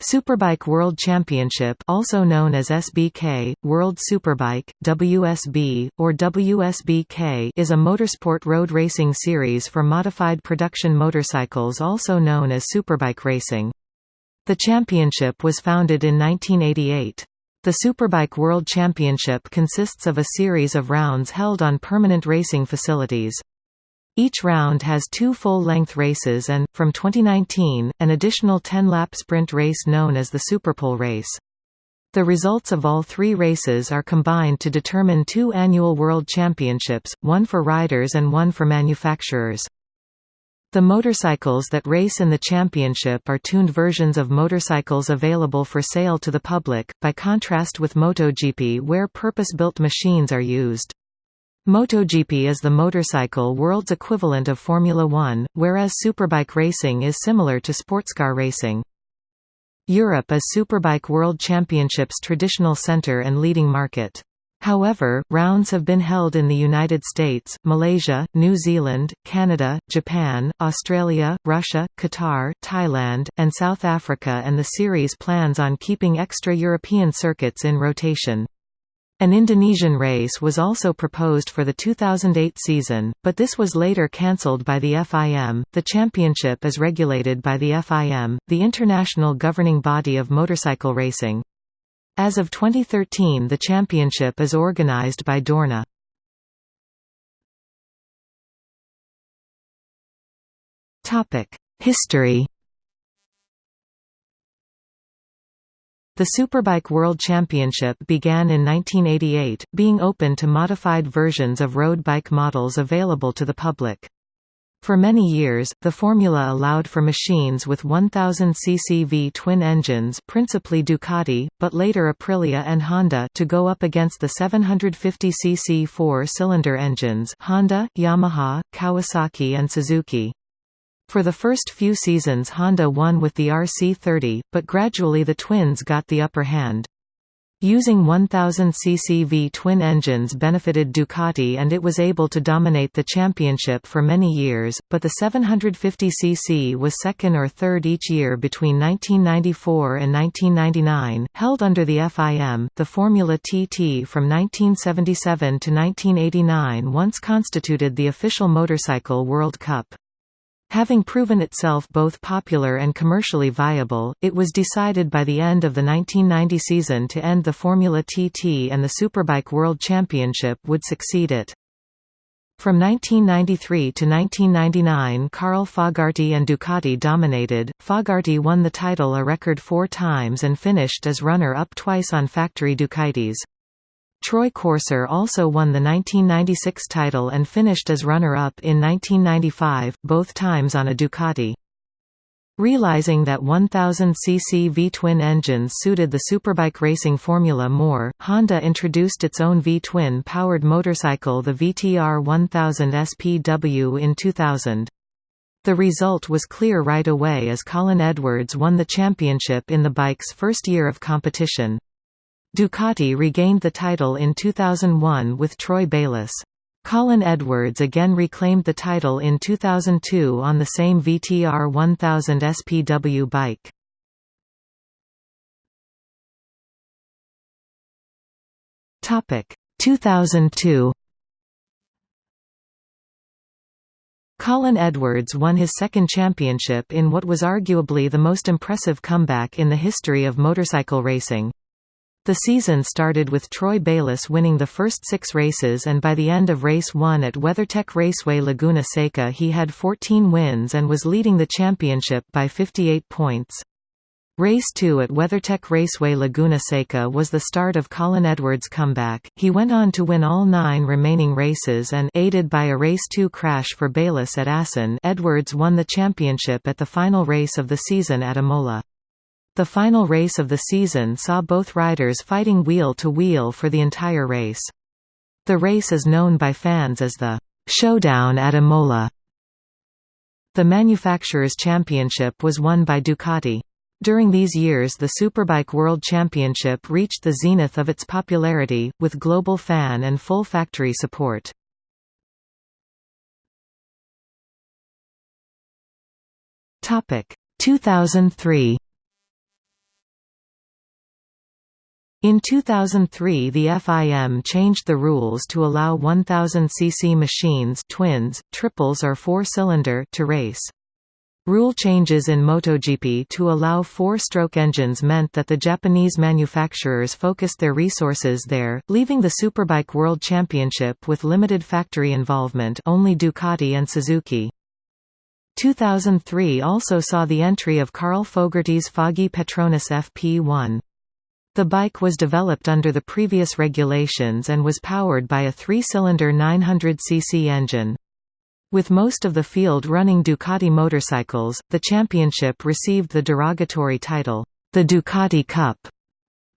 Superbike World Championship also known as SBK, World Superbike, WSB, or WSBK is a motorsport road racing series for modified production motorcycles also known as superbike racing. The championship was founded in 1988. The Superbike World Championship consists of a series of rounds held on permanent racing facilities. Each round has two full-length races and, from 2019, an additional 10-lap sprint race known as the Superpole race. The results of all three races are combined to determine two annual World Championships, one for riders and one for manufacturers. The motorcycles that race in the championship are tuned versions of motorcycles available for sale to the public, by contrast with MotoGP where purpose-built machines are used. MotoGP is the motorcycle world's equivalent of Formula One, whereas superbike racing is similar to sportscar racing. Europe is Superbike World Championships' traditional center and leading market. However, rounds have been held in the United States, Malaysia, New Zealand, Canada, Japan, Australia, Russia, Qatar, Thailand, and South Africa and the series plans on keeping extra European circuits in rotation. An Indonesian race was also proposed for the 2008 season, but this was later cancelled by the FIM. The championship is regulated by the FIM, the international governing body of motorcycle racing. As of 2013, the championship is organized by Dorna. Topic: History The Superbike World Championship began in 1988, being open to modified versions of road bike models available to the public. For many years, the formula allowed for machines with 1000 cc V-twin engines principally Ducati, but later Aprilia and Honda to go up against the 750 cc four-cylinder engines Honda, Yamaha, Kawasaki and Suzuki. For the first few seasons Honda won with the RC30, but gradually the twins got the upper hand. Using 1000 cc V-twin engines benefited Ducati and it was able to dominate the championship for many years, but the 750 cc was second or third each year between 1994 and 1999. Held under the FIM, the Formula TT from 1977 to 1989 once constituted the official motorcycle World Cup. Having proven itself both popular and commercially viable, it was decided by the end of the 1990 season to end the Formula TT and the Superbike World Championship would succeed it. From 1993 to 1999 Carl Fogarty and Ducati dominated, Fogarty won the title a record four times and finished as runner-up twice on factory Ducatis. Troy Corser also won the 1996 title and finished as runner-up in 1995, both times on a Ducati. Realizing that 1000 cc V-twin engines suited the superbike racing formula more, Honda introduced its own V-twin powered motorcycle the VTR 1000 SPW in 2000. The result was clear right away as Colin Edwards won the championship in the bike's first year of competition. Ducati regained the title in 2001 with Troy Bayliss. Colin Edwards again reclaimed the title in 2002 on the same VTR 1000 SPW bike. Topic 2002 Colin Edwards won his second championship in what was arguably the most impressive comeback in the history of motorcycle racing. The season started with Troy Bayliss winning the first six races and by the end of race 1 at WeatherTech Raceway Laguna Seca he had 14 wins and was leading the championship by 58 points. Race 2 at WeatherTech Raceway Laguna Seca was the start of Colin Edwards' comeback. He went on to win all nine remaining races and aided by a Race 2 crash for Bayliss at Assen Edwards won the championship at the final race of the season at Imola. The final race of the season saw both riders fighting wheel-to-wheel -wheel for the entire race. The race is known by fans as the «Showdown at Imola». The Manufacturers' Championship was won by Ducati. During these years the Superbike World Championship reached the zenith of its popularity, with global fan and full factory support. Topic 2003 In 2003 the FIM changed the rules to allow 1000 cc machines twins, triples or four-cylinder to race. Rule changes in MotoGP to allow four-stroke engines meant that the Japanese manufacturers focused their resources there, leaving the Superbike World Championship with limited factory involvement only Ducati and Suzuki. 2003 also saw the entry of Carl Fogarty's Foggy Petronas FP1. The bike was developed under the previous regulations and was powered by a three-cylinder 900cc engine. With most of the field running Ducati motorcycles, the championship received the derogatory title, the Ducati Cup.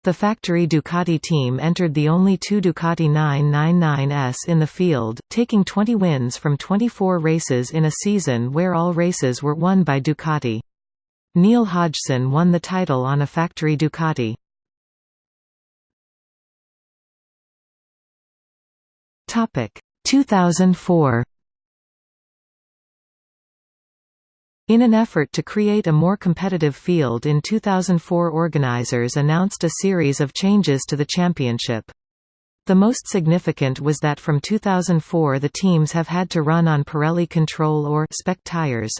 The factory Ducati team entered the only two Ducati 999S in the field, taking 20 wins from 24 races in a season where all races were won by Ducati. Neil Hodgson won the title on a factory Ducati. Topic 2004 In an effort to create a more competitive field in 2004 organizers announced a series of changes to the championship. The most significant was that from 2004 the teams have had to run on Pirelli Control or spec tires.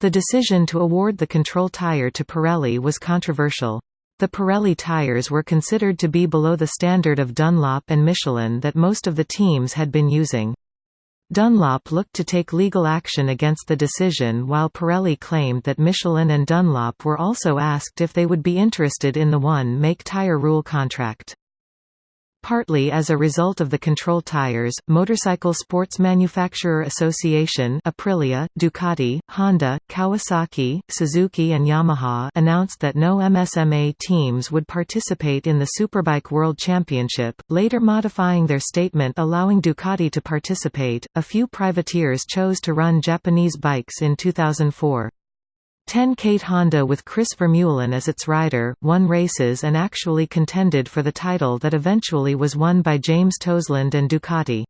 The decision to award the control tire to Pirelli was controversial. The Pirelli tires were considered to be below the standard of Dunlop and Michelin that most of the teams had been using. Dunlop looked to take legal action against the decision while Pirelli claimed that Michelin and Dunlop were also asked if they would be interested in the one-make tire rule contract. Partly as a result of the control tires, Motorcycle Sports Manufacturer Association Aprilia, Ducati, Honda, Kawasaki, Suzuki and Yamaha announced that no MSMA teams would participate in the Superbike World Championship, later modifying their statement allowing Ducati to participate. A few privateers chose to run Japanese bikes in 2004. Ten Kate Honda with Chris Vermeulen as its rider, won races and actually contended for the title that eventually was won by James Toseland and Ducati.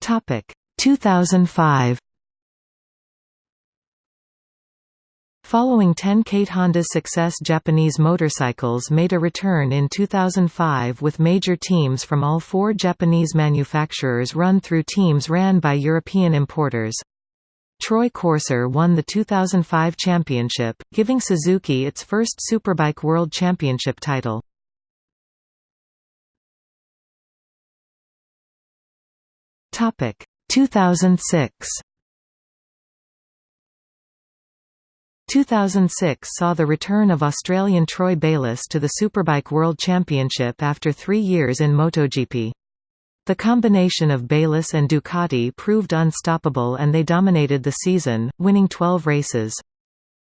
Topic 2005 Following Ten Kate Honda's success Japanese motorcycles made a return in 2005 with major teams from all four Japanese manufacturers run through teams ran by European importers. Troy Corser won the 2005 championship, giving Suzuki its first Superbike World Championship title. Topic 2006 2006 saw the return of Australian Troy Bayliss to the Superbike World Championship after three years in MotoGP. The combination of Bayliss and Ducati proved unstoppable and they dominated the season, winning 12 races.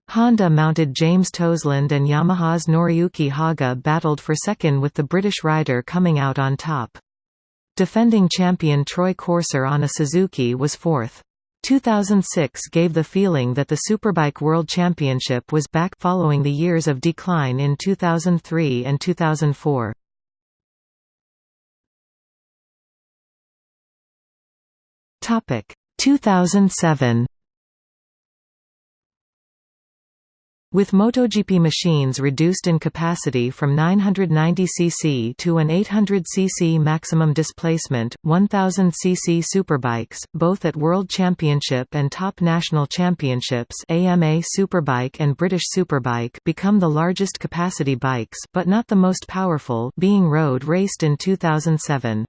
Honda mounted James Toseland and Yamaha's Noriyuki Haga battled for second with the British rider coming out on top. Defending champion Troy Corser on a Suzuki was fourth. 2006 gave the feeling that the Superbike World Championship was back following the years of decline in 2003 and 2004. Topic 2007 With MotoGP machines reduced in capacity from 990 cc to an 800 cc maximum displacement, 1000 cc superbikes, both at World Championship and Top National Championships AMA Superbike and British Superbike become the largest capacity bikes but not the most powerful being road raced in 2007.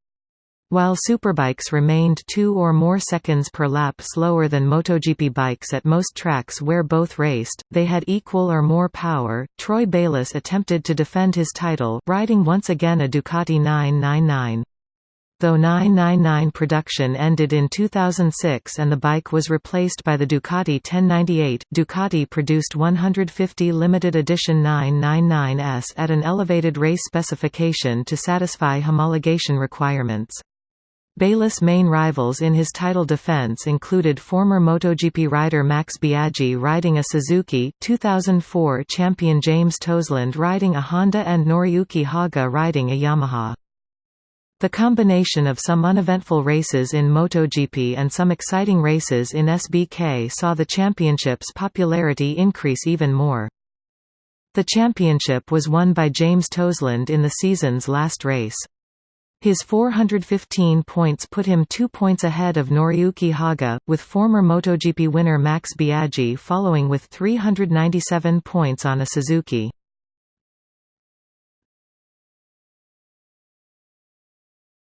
While superbikes remained two or more seconds per lap slower than MotoGP bikes at most tracks where both raced, they had equal or more power. Troy Bayliss attempted to defend his title, riding once again a Ducati 999. Though 999 production ended in 2006 and the bike was replaced by the Ducati 1098, Ducati produced 150 limited edition 999s at an elevated race specification to satisfy homologation requirements. Bayliss' main rivals in his title defense included former MotoGP rider Max Biaggi riding a Suzuki, 2004 champion James Toseland riding a Honda and Noriyuki Haga riding a Yamaha. The combination of some uneventful races in MotoGP and some exciting races in SBK saw the championship's popularity increase even more. The championship was won by James Toseland in the season's last race. His 415 points put him two points ahead of Noriyuki Haga, with former MotoGP winner Max Biaggi following with 397 points on a Suzuki.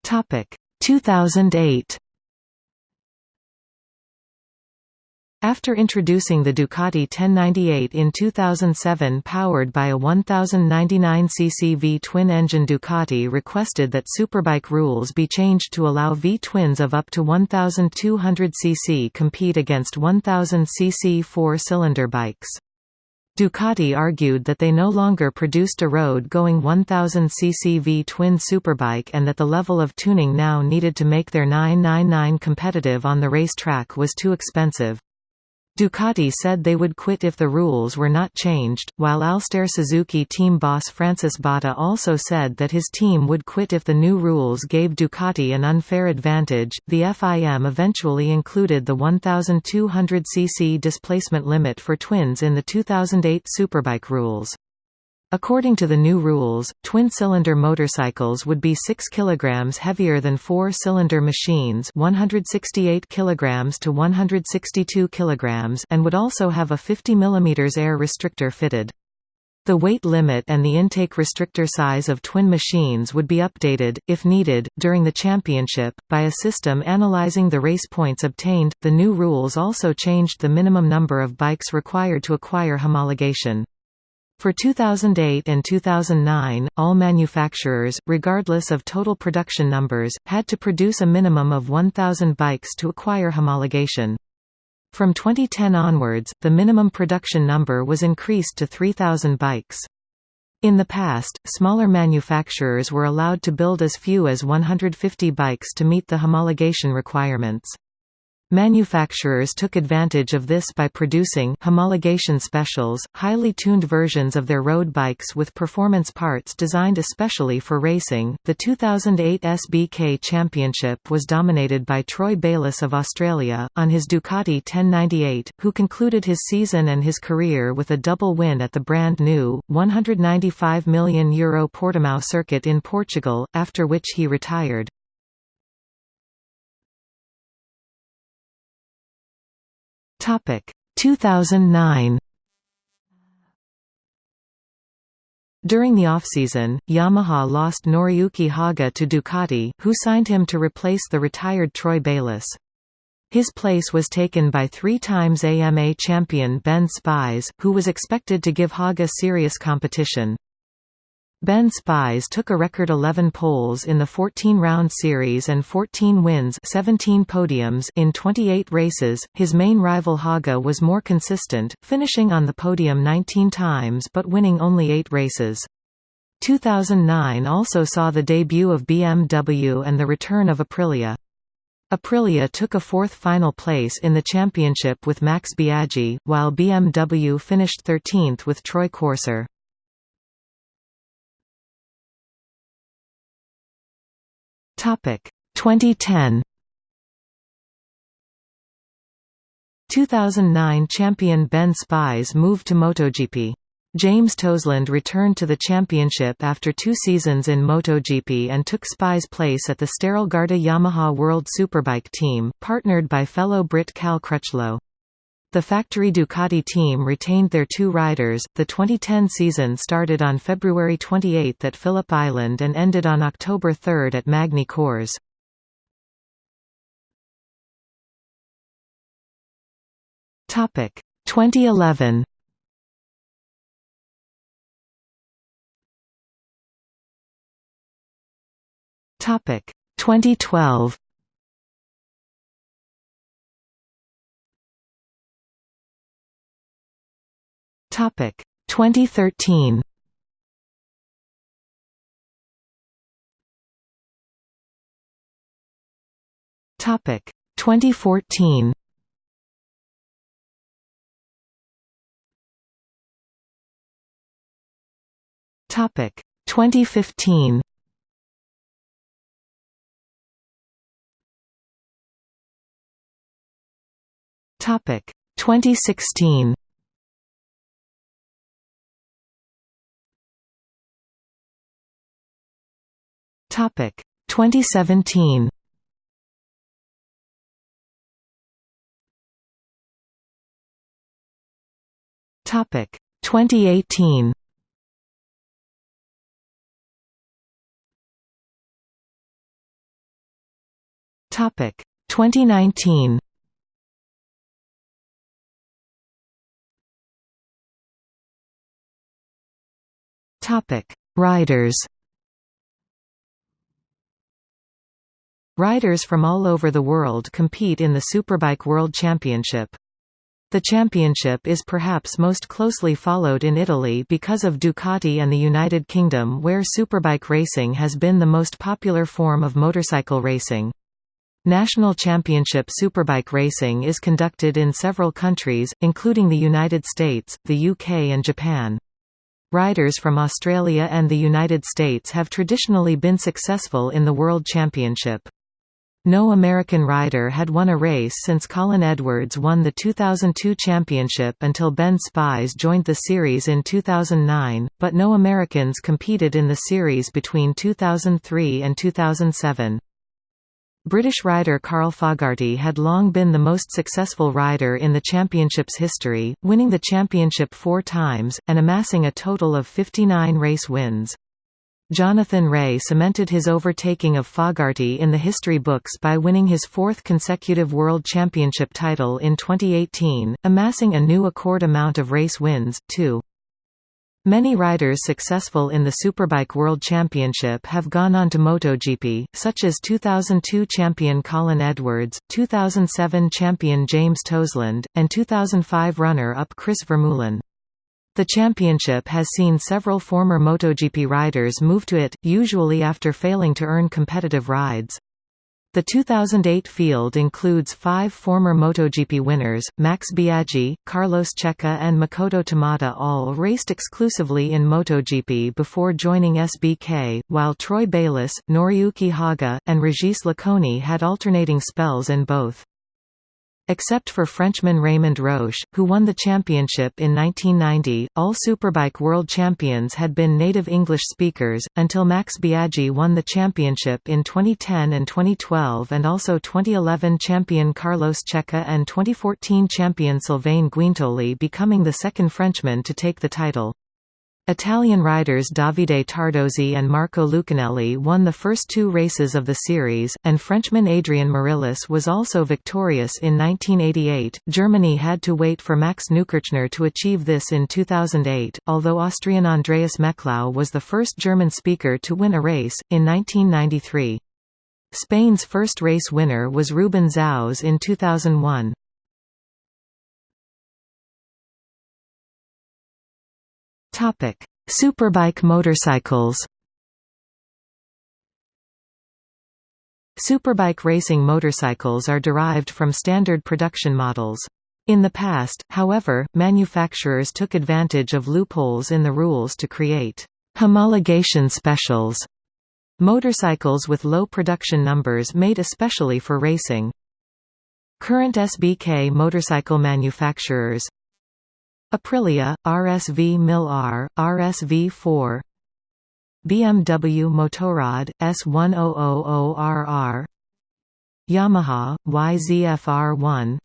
Topic 2008 After introducing the Ducati 1098 in 2007 powered by a 1099cc V-twin-engine Ducati requested that Superbike rules be changed to allow V-twins of up to 1200cc compete against 1000cc four-cylinder bikes. Ducati argued that they no longer produced a road-going 1000cc V-twin superbike and that the level of tuning now needed to make their 999 competitive on the racetrack was too expensive. Ducati said they would quit if the rules were not changed, while Alstare Suzuki team boss Francis Batta also said that his team would quit if the new rules gave Ducati an unfair advantage. The FIM eventually included the 1200cc displacement limit for twins in the 2008 Superbike rules. According to the new rules, twin-cylinder motorcycles would be 6 kg heavier than four-cylinder machines 168 kg to 162 kg and would also have a 50 mm air restrictor fitted. The weight limit and the intake restrictor size of twin machines would be updated, if needed, during the championship, by a system analyzing the race points obtained. The new rules also changed the minimum number of bikes required to acquire homologation. For 2008 and 2009, all manufacturers, regardless of total production numbers, had to produce a minimum of 1,000 bikes to acquire homologation. From 2010 onwards, the minimum production number was increased to 3,000 bikes. In the past, smaller manufacturers were allowed to build as few as 150 bikes to meet the homologation requirements. Manufacturers took advantage of this by producing homologation specials, highly tuned versions of their road bikes with performance parts designed especially for racing. The 2008 SBK Championship was dominated by Troy Bayliss of Australia, on his Ducati 1098, who concluded his season and his career with a double win at the brand new, €195 million Euro Portimao circuit in Portugal, after which he retired. Topic 2009 During the offseason, Yamaha lost Noriyuki Haga to Ducati, who signed him to replace the retired Troy Bayliss. His place was taken by three times AMA champion Ben Spies, who was expected to give Haga serious competition. Ben Spies took a record 11 poles in the 14-round series and 14 wins 17 podiums in 28 races. His main rival Haga was more consistent, finishing on the podium 19 times but winning only 8 races. 2009 also saw the debut of BMW and the return of Aprilia. Aprilia took a fourth final place in the championship with Max Biaggi, while BMW finished 13th with Troy Corser. Topic 2010 2009 champion Ben Spies moved to MotoGP. James Toseland returned to the championship after two seasons in MotoGP and took Spies' place at the Sterilgarda Yamaha World Superbike team, partnered by fellow Brit Cal Crutchlow. The factory Ducati team retained their two riders. The 2010 season started on February 28 at Phillip Island and ended on October 3 at Magny Cours. Topic 2011. Topic 2012. Topic 2013. Topic 2014. Topic 2015. Topic 2016. Topic 2017. Topic 2018. Topic 2019. Topic Riders Riders from all over the world compete in the Superbike World Championship. The championship is perhaps most closely followed in Italy because of Ducati and the United Kingdom where superbike racing has been the most popular form of motorcycle racing. National championship superbike racing is conducted in several countries, including the United States, the UK and Japan. Riders from Australia and the United States have traditionally been successful in the World Championship. No American rider had won a race since Colin Edwards won the 2002 championship until Ben Spies joined the series in 2009, but no Americans competed in the series between 2003 and 2007. British rider Carl Fogarty had long been the most successful rider in the championship's history, winning the championship four times, and amassing a total of 59 race wins. Jonathan Rea cemented his overtaking of Fogarty in the history books by winning his fourth consecutive World Championship title in 2018, amassing a new accord amount of race wins, two. Many riders successful in the Superbike World Championship have gone on to MotoGP, such as 2002 champion Colin Edwards, 2007 champion James Toseland, and 2005 runner-up Chris Vermeulen. The championship has seen several former MotoGP riders move to it, usually after failing to earn competitive rides. The 2008 field includes five former MotoGP winners, Max Biaggi, Carlos Checa and Makoto Tamada all raced exclusively in MotoGP before joining SBK, while Troy Bayliss, Noriyuki Haga, and Regis Laconi had alternating spells in both. Except for Frenchman Raymond Roche, who won the championship in 1990, all Superbike world champions had been native English speakers, until Max Biaggi won the championship in 2010 and 2012 and also 2011 champion Carlos Checa and 2014 champion Sylvain Guintoli becoming the second Frenchman to take the title. Italian riders Davide Tardozzi and Marco Lucchinelli won the first two races of the series, and Frenchman Adrian Morillas was also victorious in 1988. Germany had to wait for Max Neukirchner to achieve this in 2008, although Austrian Andreas Meklau was the first German speaker to win a race, in 1993. Spain's first race winner was Ruben Xaus in 2001. Topic: Superbike motorcycles. Superbike racing motorcycles are derived from standard production models. In the past, however, manufacturers took advantage of loopholes in the rules to create homologation specials, motorcycles with low production numbers made especially for racing. Current SBK motorcycle manufacturers Aprilia, RSV Mille R, RSV4 BMW Motorrad, S1000RR Yamaha, YZF-R1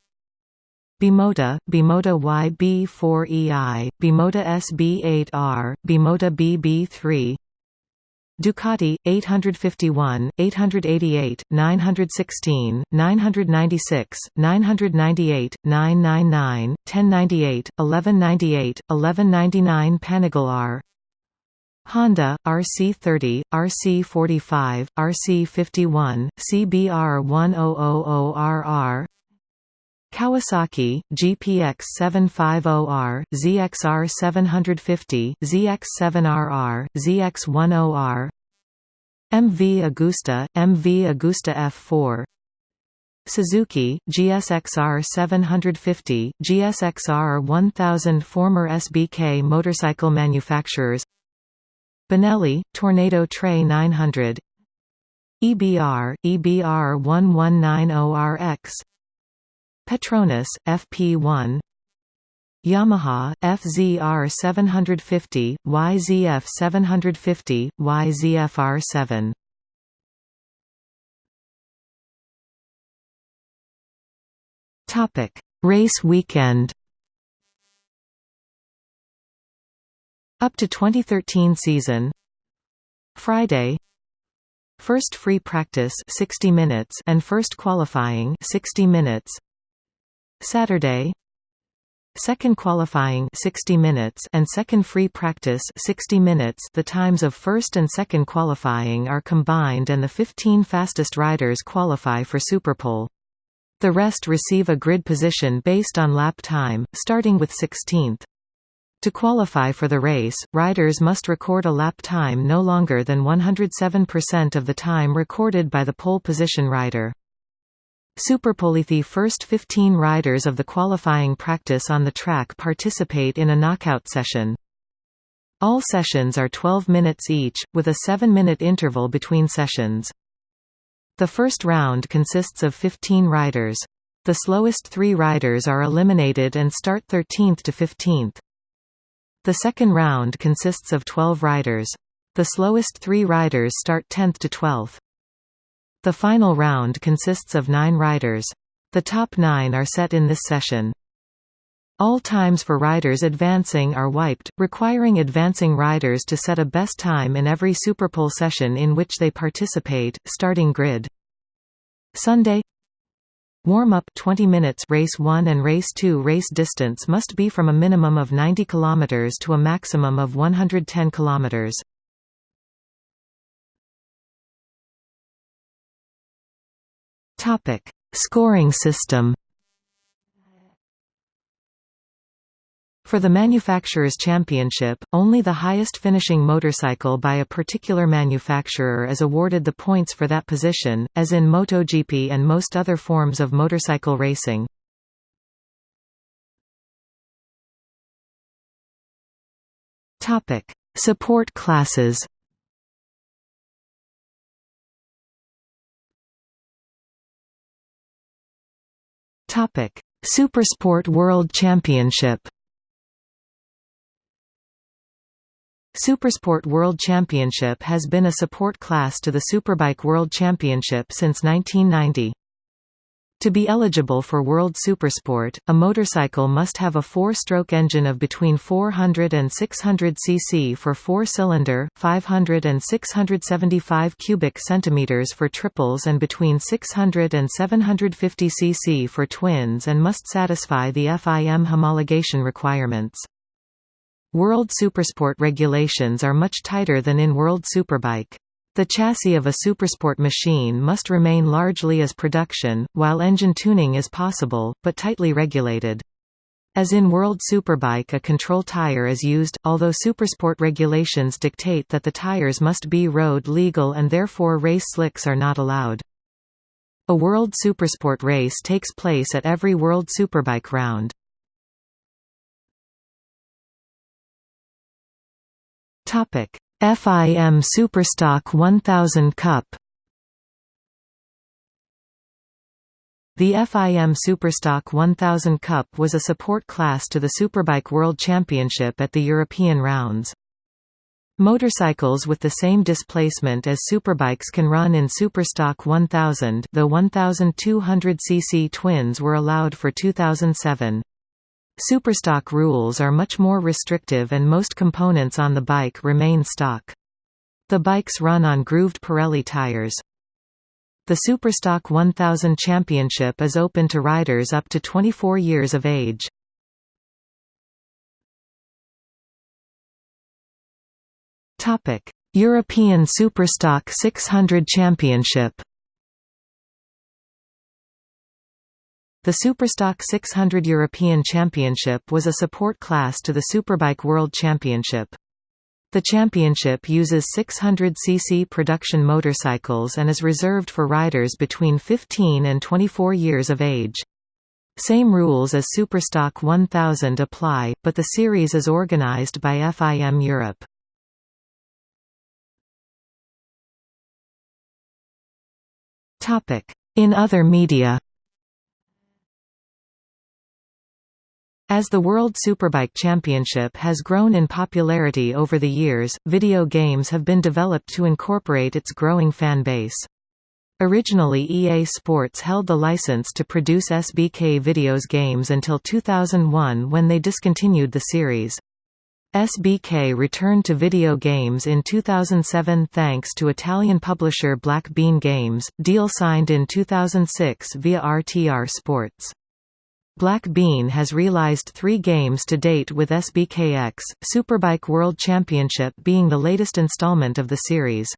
Bimota, Bimota YB4EI, Bimota SB8R, Bimota BB3 Ducati 851, 888, 916, 996, 998, 999, 1098, 1198, 1199 Panigale R. Honda, RC30, RC45, RC51, CBR1000RR Kawasaki, GPX 750R, ZXR 750, ZX7RR, ZX10R MV Agusta, MV Agusta F4 Suzuki, GSXR 750, GSXR 1000 Former SBK motorcycle manufacturers Benelli, Tornado Tre 900 EBR, EBR 1190RX Petronas, FP1 Yamaha, FZR 750, YZF 750, YZF-R7 Topic: Race weekend. Up to 2013 season. Friday. First free practice 60 minutes and first qualifying 60 minutes. Saturday. Second qualifying 60 minutes and second free practice 60 minutes. The times of first and second qualifying are combined and the 15 fastest riders qualify for Superpole. The rest receive a grid position based on lap time, starting with 16th. To qualify for the race, riders must record a lap time no longer than 107% of the time recorded by the pole position rider. Superpole the first 15 riders of the qualifying practice on the track participate in a knockout session. All sessions are 12 minutes each, with a 7-minute interval between sessions. The first round consists of 15 riders. The slowest three riders are eliminated and start 13th to 15th. The second round consists of 12 riders. The slowest three riders start 10th to 12th. The final round consists of nine riders. The top nine are set in this session. All times for riders advancing are wiped, requiring advancing riders to set a best time in every Superpole session in which they participate. Starting grid. Sunday Warm-up 20 minutes race 1 and race 2 race distance must be from a minimum of 90 km to a maximum of 110 km. Topic: Scoring system. For the Manufacturers' Championship, only the highest finishing motorcycle by a particular manufacturer is awarded the points for that position, as in MotoGP and most other forms of motorcycle racing. Support classes Supersport World Championship Supersport World Championship has been a support class to the Superbike World Championship since 1990. To be eligible for World Supersport, a motorcycle must have a four-stroke engine of between 400 and 600 cc for four-cylinder, 500 and 675 cubic centimeters for triples and between 600 and 750 cc for twins and must satisfy the FIM homologation requirements. World Supersport regulations are much tighter than in World Superbike. The chassis of a supersport machine must remain largely as production, while engine tuning is possible, but tightly regulated. As in World Superbike a control tire is used, although supersport regulations dictate that the tires must be road legal and therefore race slicks are not allowed. A World Supersport race takes place at every World Superbike round. Topic: FIM Superstock 1000 Cup. The FIM Superstock 1000 Cup was a support class to the Superbike World Championship at the European rounds. Motorcycles with the same displacement as superbikes can run in Superstock 1000 the 1200 cc twins were allowed for 2007. Superstock rules are much more restrictive and most components on the bike remain stock. The bikes run on grooved Pirelli tires. The Superstock 1000 Championship is open to riders up to 24 years of age. European Superstock 600 Championship The Superstock 600 European Championship was a support class to the Superbike World Championship. The championship uses 600cc production motorcycles and is reserved for riders between 15 and 24 years of age. Same rules as Superstock 1000 apply, but the series is organized by FIM Europe. In other media As the World Superbike Championship has grown in popularity over the years, video games have been developed to incorporate its growing fan base. Originally EA Sports held the license to produce SBK Videos games until 2001 when they discontinued the series. SBK returned to video games in 2007 thanks to Italian publisher Black Bean Games, deal signed in 2006 via RTR Sports. Black Bean has realized three games to date with SBKX, Superbike World Championship being the latest installment of the series.